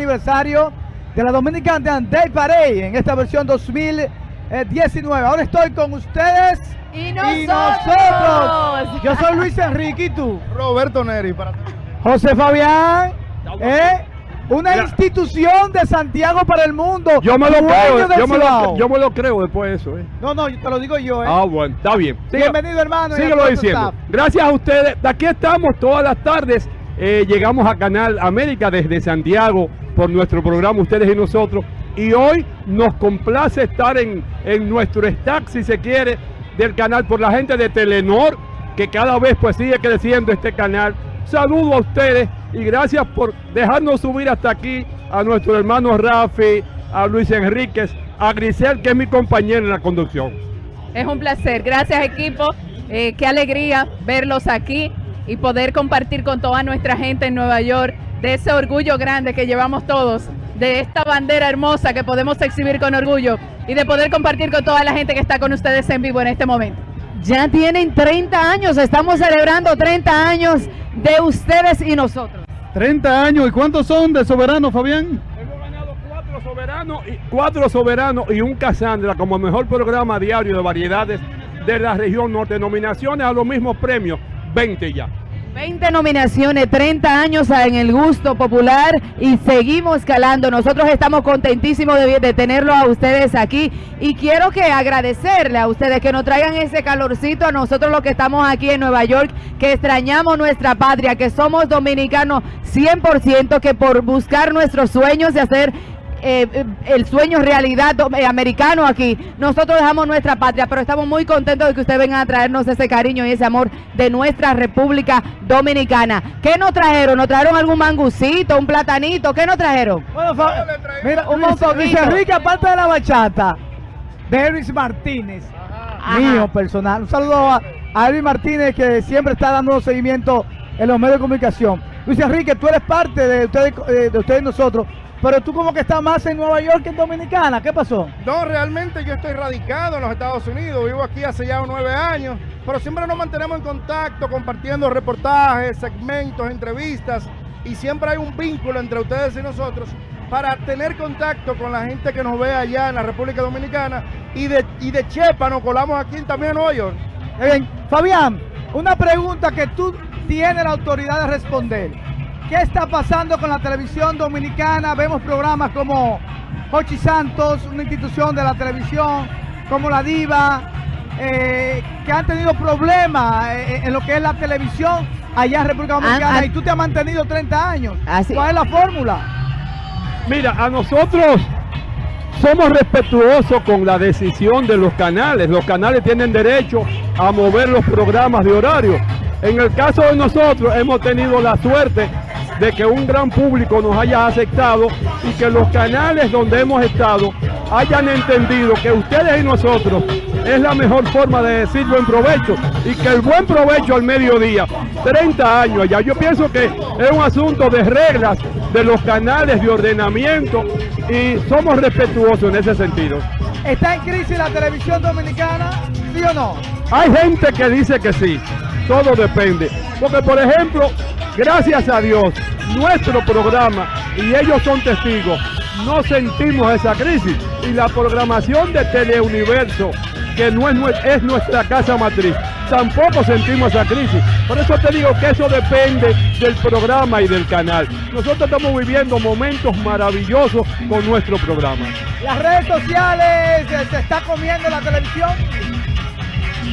aniversario de la Dominican Day Parade en esta versión 2019. Ahora estoy con ustedes y nosotros. Yo soy Luis Enrique y tú. Roberto Neri para José Fabián, ¿eh? una institución de Santiago para el mundo. Yo me lo creo, yo me lo, yo me lo creo después de eso. ¿eh? No, no, te lo digo yo, ¿eh? Ah, bueno, está bien. Siga- Bienvenido, hermano. Síguelo diciendo. staff. Gracias a ustedes. De aquí estamos todas las tardes. Eh, llegamos a Canal América desde Santiago por nuestro programa Ustedes y Nosotros. Y hoy nos complace estar en, en nuestro stack, si se quiere, del canal por la gente de Telenor, que cada vez pues sigue creciendo este canal. Saludo a ustedes y gracias por dejarnos subir hasta aquí a nuestro hermano Rafi, a Luis Enríquez, a Grisel, que es mi compañero en la conducción. Es un placer. Gracias, equipo. Eh, qué alegría verlos aquí y poder compartir con toda nuestra gente en Nueva York de ese orgullo grande que llevamos todos, de esta bandera hermosa que podemos exhibir con orgullo y de poder compartir con toda la gente que está con ustedes en vivo en este momento. Ya tienen 30 años, estamos celebrando 30 años de ustedes y nosotros. 30 años. ¿Y cuántos son de soberano, Fabián? Hemos ganado cuatro soberanos y cuatro soberanos y un Casandra como mejor programa diario de variedades de la región norte. Nominaciones a los mismos premios, 20 ya. 20 nominaciones, 30 años en el gusto popular y seguimos escalando. Nosotros estamos contentísimos de, de a ustedes aquí y quiero que agradecerle a ustedes que nos traigan ese calorcito a nosotros los que estamos aquí en Nueva York, que extrañamos nuestra patria, que somos dominicanos 100%, que por buscar nuestros sueños de hacer eh, eh, el sueño realidad eh, americano aquí. Nosotros dejamos nuestra patria, pero estamos muy contentos de que ustedes vengan a traernos ese cariño y ese amor de nuestra República Dominicana. ¿Qué nos trajeron? ¿Nos trajeron algún mangucito, un platanito? ¿Qué nos trajeron? Bueno, Fa- mira, Un Luis. Luis Enrique, aparte de la bachata, de Elvis Martínez, Ajá. mío personal. Un saludo a, a Elvis Martínez que siempre está dando seguimiento en los medios de comunicación. Luis Enrique, tú eres parte de ustedes, de ustedes y nosotros, pero tú como que estás más en Nueva York que en Dominicana. ¿Qué pasó? No, realmente yo estoy radicado en los Estados Unidos. Vivo aquí hace ya nueve años. Pero siempre nos mantenemos en contacto, compartiendo reportajes, segmentos, entrevistas. Y siempre hay un vínculo entre ustedes y nosotros para tener contacto con la gente que nos ve allá en la República Dominicana. Y de, y de Chepa nos colamos aquí también en Nueva York. Bien. Fabián, una pregunta que tú tienes la autoridad de responder. ¿Qué está pasando con la televisión dominicana? Vemos programas como Hochi Santos, una institución de la televisión, como La Diva, eh, que han tenido problemas eh, en lo que es la televisión allá en República Dominicana ah. y tú te has mantenido 30 años. Así- ¿Cuál es la fórmula? Mira, a nosotros somos respetuosos con la decisión de los canales. Los canales tienen derecho a mover los programas de horario. En el caso de nosotros hemos tenido la suerte de que un gran público nos haya aceptado y que los canales donde hemos estado hayan entendido que ustedes y nosotros es la mejor forma de decir buen provecho y que el buen provecho al mediodía, 30 años ya, yo pienso que es un asunto de reglas de los canales de ordenamiento y somos respetuosos en ese sentido. ¿Está en crisis la televisión dominicana? ¿Sí o no? Hay gente que dice que sí, todo depende. Porque, por ejemplo, gracias a Dios, nuestro programa, y ellos son testigos, no sentimos esa crisis. Y la programación de Teleuniverso, que no es, es nuestra casa matriz, tampoco sentimos esa crisis. Por eso te digo que eso depende del programa y del canal. Nosotros estamos viviendo momentos maravillosos con nuestro programa. ¿Las redes sociales se está comiendo la televisión?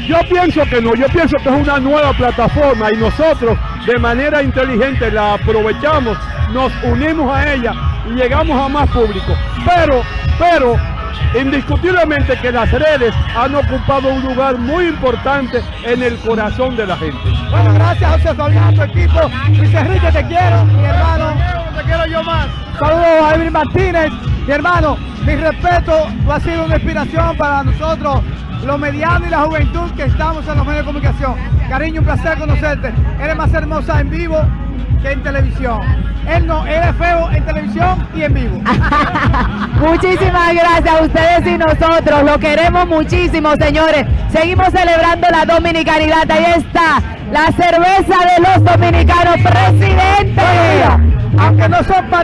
Yo pienso que no, yo pienso que es una nueva plataforma y nosotros de manera inteligente la aprovechamos, nos unimos a ella y llegamos a más público. Pero, pero, indiscutiblemente que las redes han ocupado un lugar muy importante en el corazón de la gente. Bueno, gracias José Fabián, tu equipo. Luis Enrique, te quiero, mi hermano. Te quiero yo más. Saludos a Elvin Martínez, mi hermano. Mi respeto, tú has sido una inspiración para nosotros, los medianos y la juventud que estamos en los medios de comunicación. Cariño, un placer conocerte. Eres más hermosa en vivo que en televisión. Él no, él es feo en televisión y en vivo. Muchísimas gracias a ustedes y nosotros. Lo queremos muchísimo, señores. Seguimos celebrando la dominicanidad. Ahí está la cerveza de los dominicanos, presidente. Aunque no son patriotas.